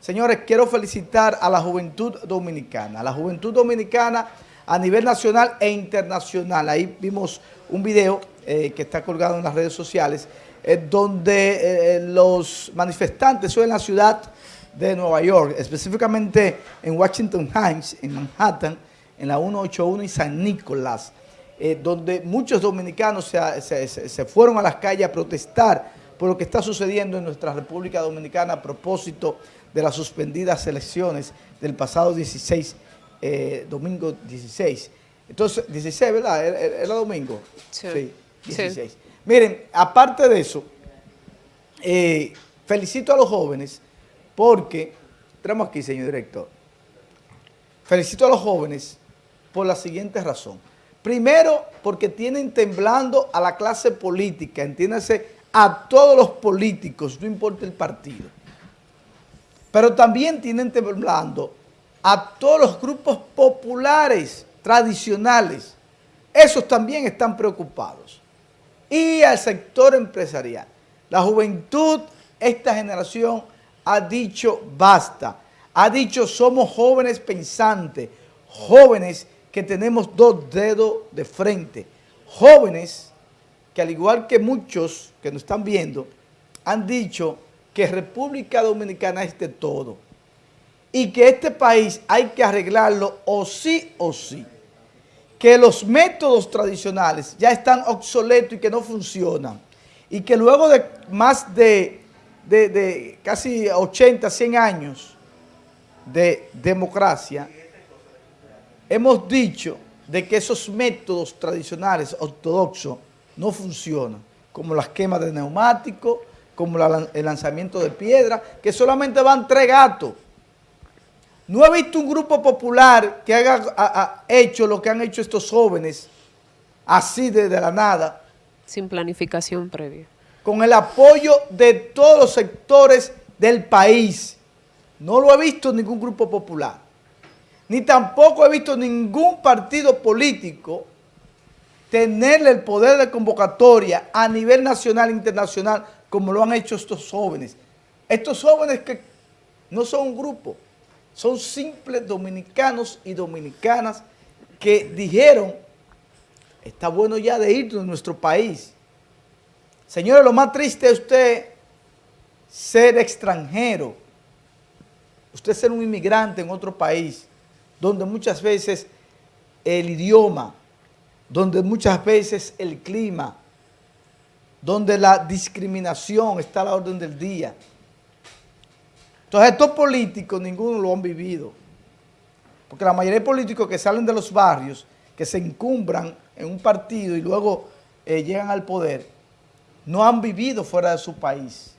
Señores, quiero felicitar a la juventud dominicana, a la juventud dominicana a nivel nacional e internacional. Ahí vimos un video eh, que está colgado en las redes sociales, eh, donde eh, los manifestantes son en la ciudad de Nueva York, específicamente en Washington Heights, en Manhattan, en la 181 y San Nicolás, donde muchos dominicanos se, fueron a las calles a protestar por lo que está sucediendo en nuestra República Dominicana a propósito las suspendidas elecciones del pasado 16, eh, domingo 16. Entonces, 16, ¿verdad? ¿Era, domingo? Sí. 16. Miren, aparte de eso, eh, felicito a los jóvenes porque, entramos aquí, señor director, felicito a los jóvenes por la siguiente razón. Primero, porque tienen temblando a la clase política, entiéndase, a todos los políticos, no importa el partido. Pero también tienen temblando a todos los grupos populares, tradicionales. Esos también están preocupados. Y al sector empresarial. La juventud, esta generación, ha dicho basta. Ha dicho somos jóvenes pensantes, jóvenes que tenemos dos dedos de frente, jóvenes que al igual que muchos que nos están viendo, han dicho que República Dominicana es de todo y que este país hay que arreglarlo o sí o sí. Que los métodos tradicionales ya están obsoletos y que no funcionan. Y que luego de más de, casi 80, 100 años de democracia, hemos dicho de que esos métodos tradicionales ortodoxos no funcionan, como las quemas de neumáticos, como el lanzamiento de piedra, que solamente van tres gatos. No he visto un grupo popular que haya hecho lo que han hecho estos jóvenes, así desde la nada. Sin planificación previa. Con el apoyo de todos los sectores del país. No lo he visto en ningún grupo popular. Ni tampoco he visto ningún partido político tenerle el poder de convocatoria a nivel nacional e internacional como lo han hecho estos jóvenes. Estos jóvenes que no son un grupo, son simples dominicanos y dominicanas que dijeron, está bueno ya de ir de nuestro país. Señores, lo más triste es usted ser extranjero, usted ser un inmigrante en otro país, donde muchas veces el idioma, donde muchas veces el clima, donde la discriminación está a la orden del día. Entonces estos políticos ninguno lo han vivido, porque la mayoría de políticos que salen de los barrios, que se encumbran en un partido y luego eh, llegan al poder, no han vivido fuera de su país,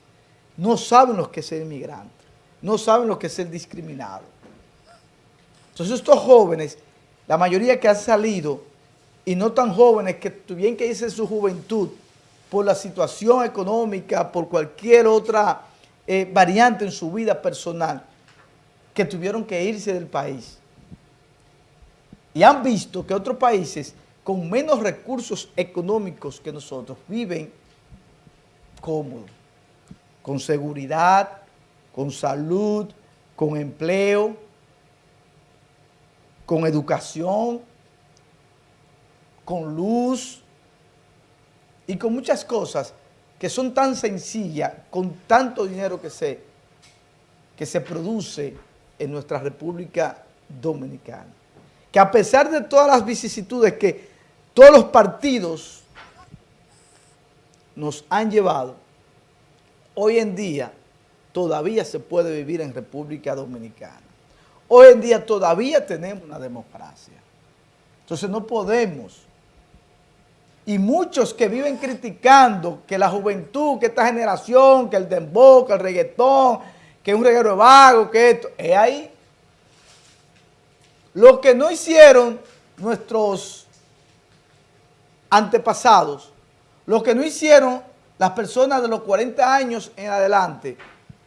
no saben lo que es ser inmigrante, no saben lo que es ser discriminado. Entonces estos jóvenes, la mayoría que han salido y no tan jóvenes que tuvieron que irse su juventud por la situación económica, por cualquier otra eh, variante en su vida personal, que tuvieron que irse del país. Y han visto que otros países con menos recursos económicos que nosotros viven cómodos, con seguridad, con salud, con empleo, con educación, con luz y con muchas cosas que son tan sencillas, con tanto dinero que se, que se produce en nuestra República Dominicana. Que a pesar de todas las vicisitudes que todos los partidos nos han llevado, hoy en día todavía se puede vivir en República Dominicana. Hoy en día todavía tenemos una democracia. Entonces no podemos y muchos que viven criticando que la juventud, que esta generación, que el dembow, que el reggaetón, que un reguero vago, que esto, es ahí. Lo que no hicieron nuestros antepasados, lo que no hicieron las personas de los 40 años en adelante,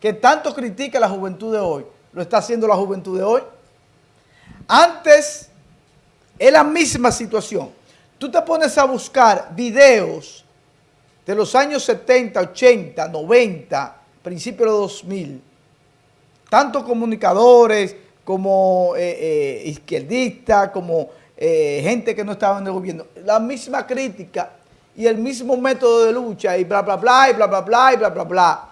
que tanto critica la juventud de hoy, lo está haciendo la juventud de hoy. Antes es la misma situación tú te pones a buscar videos de los años 70, 80, 90, principios de 2000, tanto comunicadores como eh, eh, izquierdistas, como eh, gente que no estaba en el gobierno, la misma crítica y el mismo método de lucha y bla, bla, bla, y bla, bla, bla, y bla, bla, bla.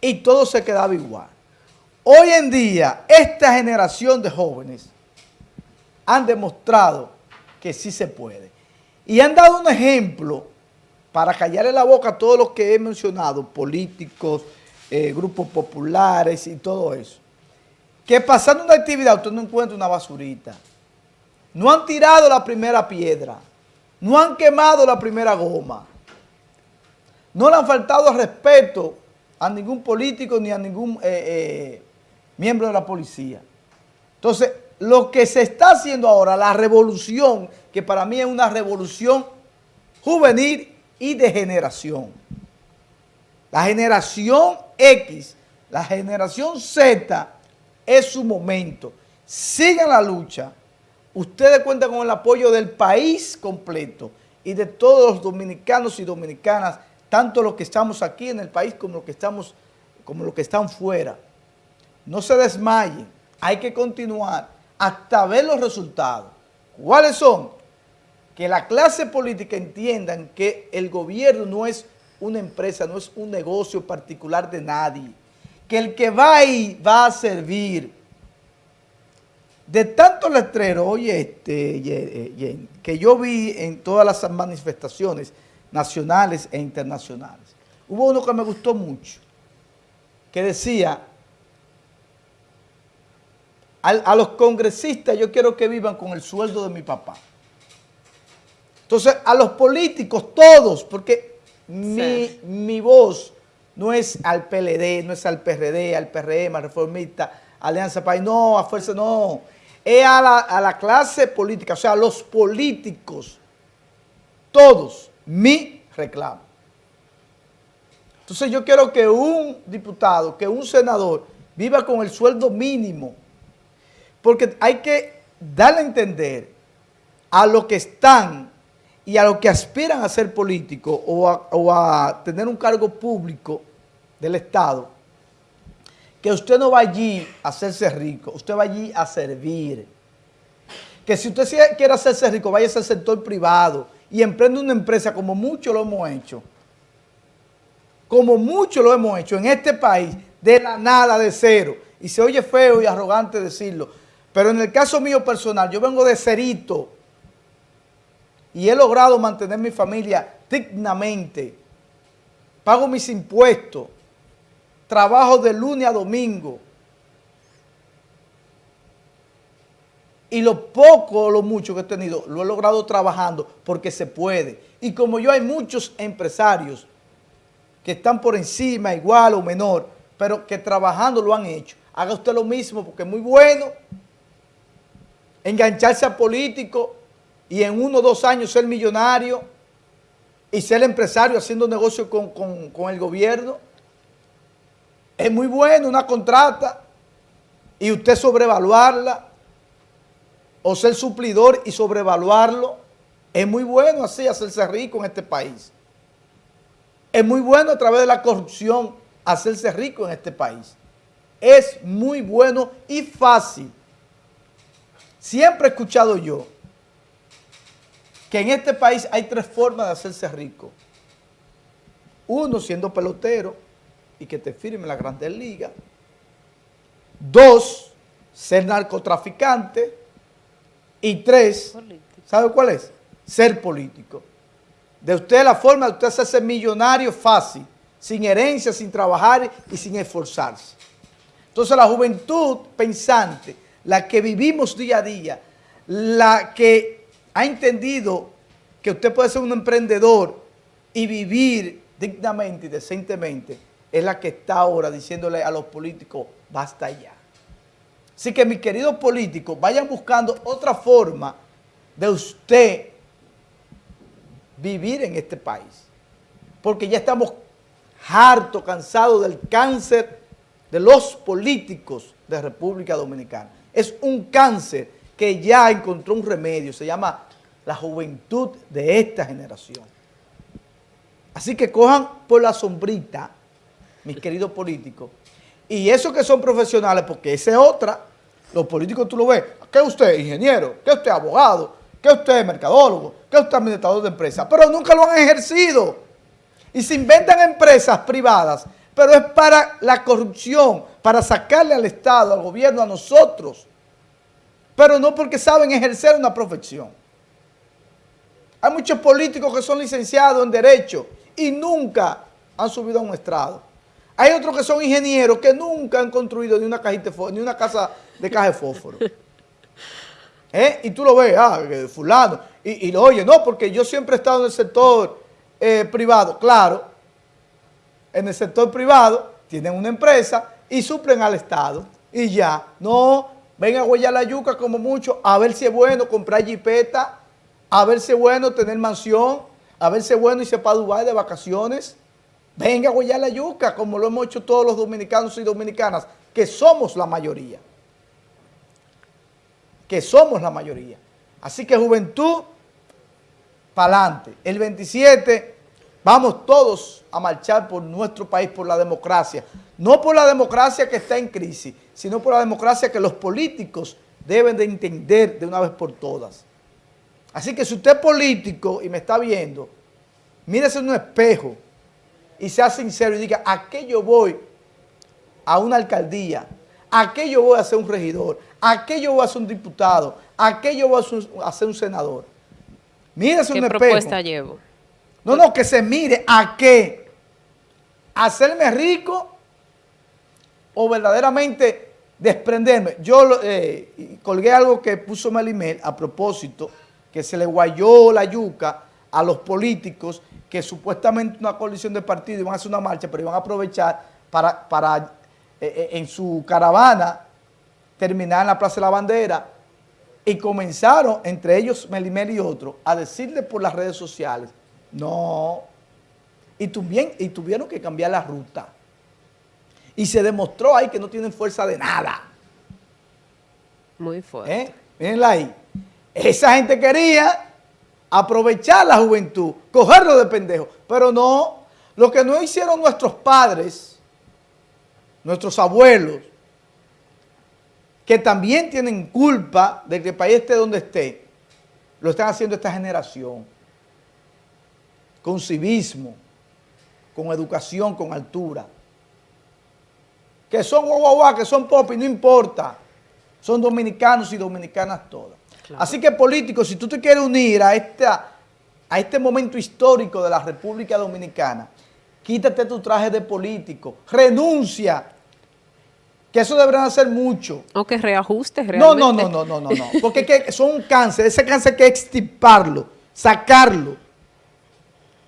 Y todo se quedaba igual. Hoy en día, esta generación de jóvenes han demostrado que sí se puede. Y han dado un ejemplo para callarle la boca a todos los que he mencionado, políticos, eh, grupos populares y todo eso. Que pasando una actividad usted no encuentra una basurita. No han tirado la primera piedra. No han quemado la primera goma. No le han faltado respeto a ningún político ni a ningún eh, eh, miembro de la policía. Entonces, lo que se está haciendo ahora, la revolución, que para mí es una revolución juvenil y de generación. La generación X, la generación Z, es su momento. Sigan la lucha. Ustedes cuentan con el apoyo del país completo y de todos los dominicanos y dominicanas, tanto los que estamos aquí en el país como los que, estamos, como los que están fuera. No se desmayen, hay que continuar hasta ver los resultados. ¿Cuáles son? Que la clase política entiendan que el gobierno no es una empresa, no es un negocio particular de nadie. Que el que va ahí va a servir. De tantos letreros, oye, este, que yo vi en todas las manifestaciones nacionales e internacionales, hubo uno que me gustó mucho, que decía, a, los congresistas yo quiero que vivan con el sueldo de mi papá. Entonces, a los políticos, todos, porque mi, mi, voz no es al PLD, no es al PRD, al PRM, al Reformista, Alianza País, no, a Fuerza, no. Es a la, a la clase política, o sea, a los políticos, todos, mi reclamo. Entonces yo quiero que un diputado, que un senador viva con el sueldo mínimo porque hay que darle a entender a los que están y a los que aspiran a ser políticos o a, tener un cargo público del Estado, que usted no va allí a hacerse rico, usted va allí a servir. Que si usted quiere hacerse rico, vaya al sector privado y emprende una empresa como mucho lo hemos hecho. Como mucho lo hemos hecho en este país, de la nada, de cero. Y se oye feo y arrogante decirlo, pero en el caso mío personal, yo vengo de Cerito y he logrado mantener mi familia dignamente. Pago mis impuestos, trabajo de lunes a domingo. Y lo poco o lo mucho que he tenido, lo he logrado trabajando porque se puede. Y como yo hay muchos empresarios que están por encima, igual o menor, pero que trabajando lo han hecho. Haga usted lo mismo porque es muy bueno engancharse a político y en uno o dos años ser millonario y ser empresario haciendo negocio con, el gobierno. Es muy bueno una contrata y usted sobrevaluarla o ser suplidor y sobrevaluarlo. Es muy bueno así hacerse rico en este país. Es muy bueno a través de la corrupción hacerse rico en este país. Es muy bueno y fácil Siempre he escuchado yo que en este país hay tres formas de hacerse rico. Uno, siendo pelotero y que te firme la Grandes Ligas. Dos, ser narcotraficante. Y tres, ¿sabe cuál es? Ser político. De usted la forma de usted hacerse millonario fácil, sin herencia, sin trabajar y sin esforzarse. Entonces la juventud pensante la que vivimos día a día, la que ha entendido que usted puede ser un emprendedor y vivir dignamente y decentemente, es la que está ahora diciéndole a los políticos, basta ya. Así que mis queridos políticos, vayan buscando otra forma de usted vivir en este país. Porque ya estamos harto, cansados del cáncer de los políticos de República Dominicana es un cáncer que ya encontró un remedio, se llama la juventud de esta generación. Así que cojan por la sombrita, mis queridos políticos, Y esos que son profesionales, porque esa es otra, los políticos tú lo ves, ¿qué usted ingeniero? ¿Qué usted abogado? ¿Qué usted mercadólogo? ¿Qué usted administrador de empresas? Pero nunca lo han ejercido. Y se inventan empresas privadas, pero es para la corrupción, para sacarle al Estado, al gobierno, a nosotros. Pero no porque saben ejercer una profesión. Hay muchos políticos que son licenciados en Derecho y nunca han subido a un estrado. Hay otros que son ingenieros que nunca han construido ni una, cajita ni una casa de caja de fósforo. ¿Eh? Y tú lo ves, ah, fulano, y, lo oye, no, porque yo siempre he estado en el sector eh, privado. Claro, en el sector privado tienen una empresa y suplen al Estado. Y ya, no, ven a huellar la yuca como mucho, a ver si es bueno comprar jipeta, a ver si es bueno tener mansión, a ver si es bueno irse para Dubái de vacaciones. Venga a huellar la yuca, como lo hemos hecho todos los dominicanos y dominicanas, que somos la mayoría. Que somos la mayoría. Así que juventud, para adelante. El 27 vamos todos a marchar por nuestro país, por la democracia. No por la democracia que está en crisis, sino por la democracia que los políticos deben de entender de una vez por todas. Así que si usted es político y me está viendo, mírese en un espejo y sea sincero y diga, ¿a qué yo voy a una alcaldía? ¿A qué yo voy a ser un regidor? ¿A qué yo voy a ser un diputado? ¿A qué yo voy a ser un senador? Mírese en un espejo. ¿Qué propuesta llevo? No, no, que se mire a qué. ¿Hacerme rico o verdaderamente desprenderme? Yo eh, colgué algo que puso Melimel a propósito que se le guayó la yuca a los políticos que supuestamente una coalición de partidos iban a hacer una marcha, pero iban a aprovechar para, para eh, eh, en su caravana terminar en la Plaza de la Bandera y comenzaron, entre ellos Melimel y otros, a decirle por las redes sociales, no, y, tuvieron, y tuvieron que cambiar la ruta. Y se demostró ahí que no tienen fuerza de nada. Muy fuerte. ¿Eh? Mírenla ahí. Esa gente quería aprovechar la juventud, cogerlo de pendejo, pero no, lo que no hicieron nuestros padres, nuestros abuelos, que también tienen culpa de que el país esté donde esté, lo están haciendo esta generación, con civismo, con educación, con altura. Que son guau, que son pop y no importa, son dominicanos y dominicanas todas. Así que políticos, si tú te quieres unir a, esta, a este momento histórico de la República Dominicana, quítate tu traje de político, renuncia, que eso deberán hacer mucho. O que reajustes realmente. No, no, no, no, no, no, porque que son un cáncer, ese cáncer hay que extirparlo, sacarlo.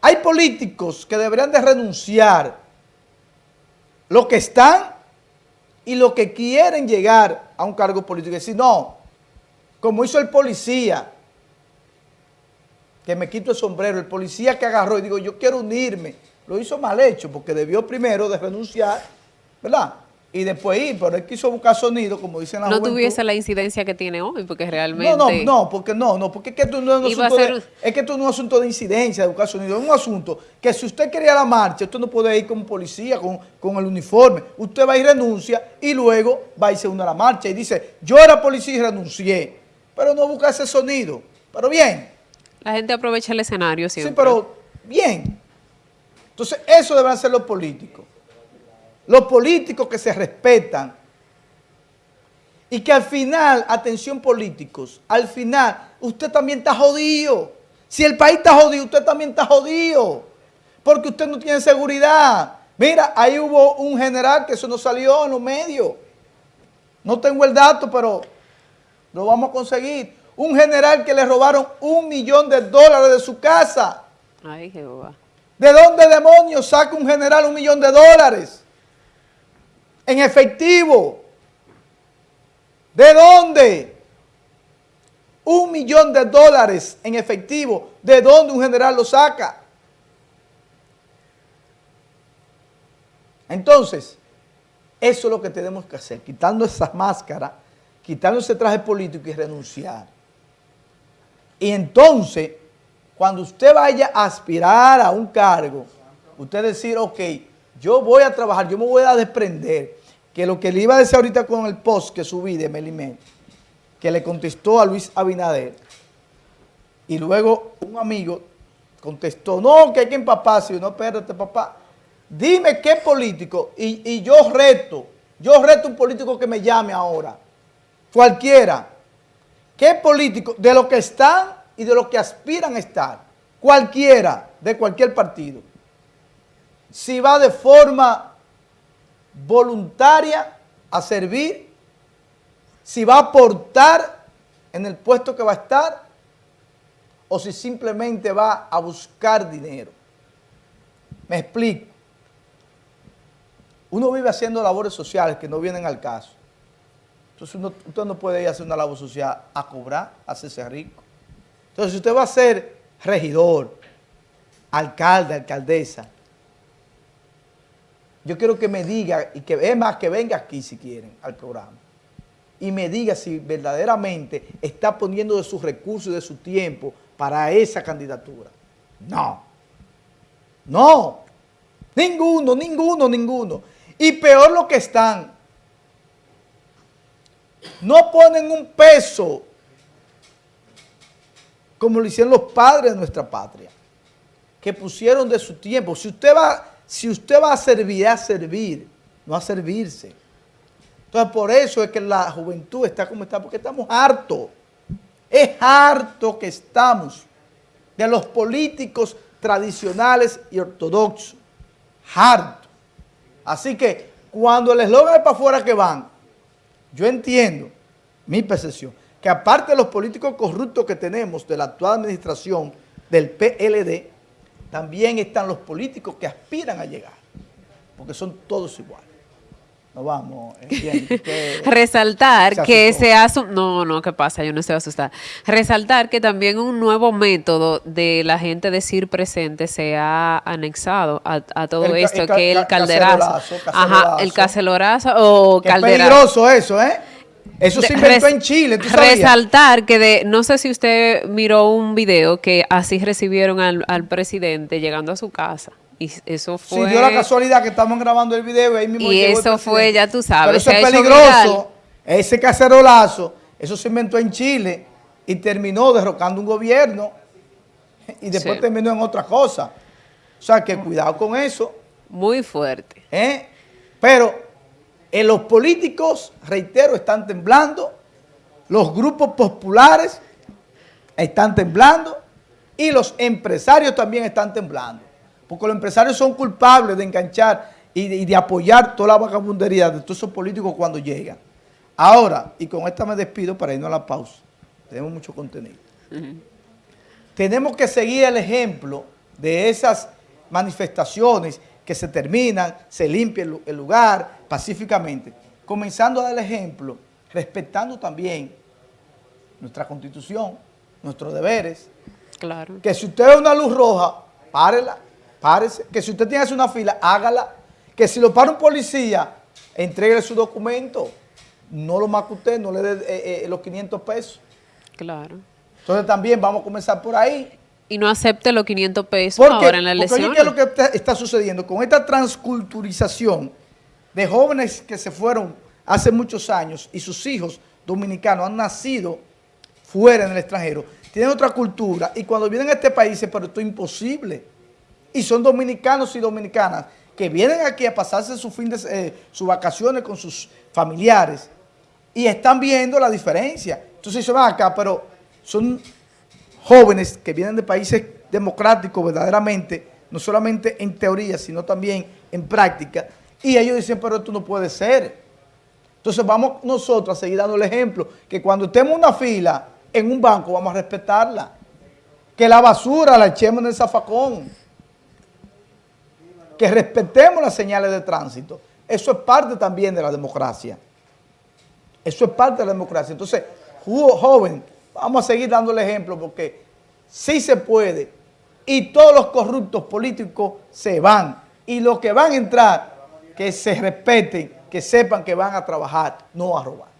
Hay políticos que deberían de renunciar lo que están y lo que quieren llegar a un cargo político. Y decir, no, como hizo el policía, que me quito el sombrero, el policía que agarró y digo, yo quiero unirme, lo hizo mal hecho, porque debió primero de renunciar, ¿verdad?, y después ir, pero él quiso buscar sonido, como dicen la No tuviese la incidencia que tiene hoy, porque realmente... No, no, no, porque no, no, porque es que esto no es un, asunto, de, es que esto no es un asunto de incidencia, de buscar sonido, es un asunto que si usted quería la marcha, usted no puede ir como policía, con, con el uniforme, usted va y renuncia y luego va y se une a la marcha y dice, yo era policía y renuncié, pero no busca ese sonido, pero bien. La gente aprovecha el escenario siempre. Sí, pero bien. Entonces, eso deben ser los políticos. Los políticos que se respetan y que al final, atención políticos, al final usted también está jodido. Si el país está jodido, usted también está jodido. Porque usted no tiene seguridad. Mira, ahí hubo un general que eso no salió en los medios. No tengo el dato, pero lo vamos a conseguir. Un general que le robaron un millón de dólares de su casa. Ay, Jehová. ¿De dónde demonios saca un general un millón de dólares? En efectivo. ¿De dónde? Un millón de dólares en efectivo. ¿De dónde un general lo saca? Entonces, eso es lo que tenemos que hacer, quitando esa máscara, quitando ese traje político y renunciar. Y entonces, cuando usted vaya a aspirar a un cargo, usted decir, ok, yo voy a trabajar, yo me voy a desprender, que lo que le iba a decir ahorita con el post que subí de Melimé, que le contestó a Luis Abinader, y luego un amigo contestó, no, que hay que empaparse, no, espérate papá, dime qué político, y, y yo reto, yo reto un político que me llame ahora, cualquiera, qué político, de lo que están y de lo que aspiran a estar, cualquiera, de cualquier partido, si va de forma voluntaria a servir, si va a aportar en el puesto que va a estar o si simplemente va a buscar dinero. Me explico. Uno vive haciendo labores sociales que no vienen al caso. Entonces usted no puede ir a hacer una labor social a cobrar, a hacerse rico. Entonces si usted va a ser regidor, alcalde, alcaldesa, yo quiero que me diga, y que es más, que venga aquí si quieren al programa, y me diga si verdaderamente está poniendo de sus recursos y de su tiempo para esa candidatura. No. No. Ninguno, ninguno, ninguno. Y peor lo que están. No ponen un peso como lo hicieron los padres de nuestra patria, que pusieron de su tiempo. Si usted va si usted va a servir, a servir, no a servirse. Entonces, por eso es que la juventud está como está, porque estamos hartos. Es harto que estamos de los políticos tradicionales y ortodoxos. Harto. Así que, cuando el eslogan es para afuera que van, yo entiendo, mi percepción, que aparte de los políticos corruptos que tenemos de la actual administración del PLD, también están los políticos que aspiran a llegar, porque son todos iguales. No vamos, Resaltar que se hace, no, no, ¿qué pasa? Yo no estoy asustada. Resaltar que también un nuevo método de la gente decir presente se ha anexado a, todo esto, que el calderazo. Ajá, el cacelorazo o calderazo. Es peligroso eso, ¿eh? Eso se inventó en Chile, ¿tú Resaltar que de, no sé si usted miró un video que así recibieron al, presidente llegando a su casa. Y eso fue... Sí, dio la casualidad que estamos grabando el video y ahí mismo Y eso fue, ya tú sabes. Pero eso es peligroso, ese cacerolazo, eso se inventó en Chile y terminó derrocando un gobierno y después terminó en otra cosa. O sea, que cuidado con eso. Muy fuerte. ¿Eh? Pero en los políticos, reitero, están temblando, los grupos populares están temblando y los empresarios también están temblando. Porque los empresarios son culpables de enganchar y de, apoyar toda la vagabundería de todos esos políticos cuando llegan. Ahora, y con esta me despido para irnos a la pausa, tenemos mucho contenido. Tenemos que seguir el ejemplo de esas manifestaciones que se terminan, se limpia el lugar pacíficamente, comenzando a dar el ejemplo, respetando también nuestra constitución, nuestros deberes. Claro. Que si usted ve una luz roja, párela, párese. Que si usted tiene que hacer una fila, hágala. Que si lo para un policía, entregue su documento. No lo usted, no le dé eh, eh, los 500 pesos. Claro. Entonces también vamos a comenzar por ahí y no acepte los 500 pesos ahora en la elección. Porque ¿qué es lo que está sucediendo? Con esta transculturización de jóvenes que se fueron hace muchos años y sus hijos dominicanos han nacido fuera en el extranjero, tienen otra cultura y cuando vienen a este país dicen, pero esto es imposible. Y son dominicanos y dominicanas que vienen aquí a pasarse su fin de, eh, sus vacaciones con sus familiares y están viendo la diferencia. Entonces se van acá, pero son jóvenes que vienen de países democráticos verdaderamente, no solamente en teoría, sino también en práctica, y ellos dicen, pero esto no puede ser. Entonces vamos nosotros a seguir dando el ejemplo, que cuando estemos en una fila en un banco vamos a respetarla, que la basura la echemos en el zafacón, que respetemos las señales de tránsito. Eso es parte también de la democracia. Eso es parte de la democracia. Entonces, joven, Vamos a seguir dando el ejemplo porque sí se puede y todos los corruptos políticos se van y los que van a entrar, que se respeten, que sepan que van a trabajar, no a robar.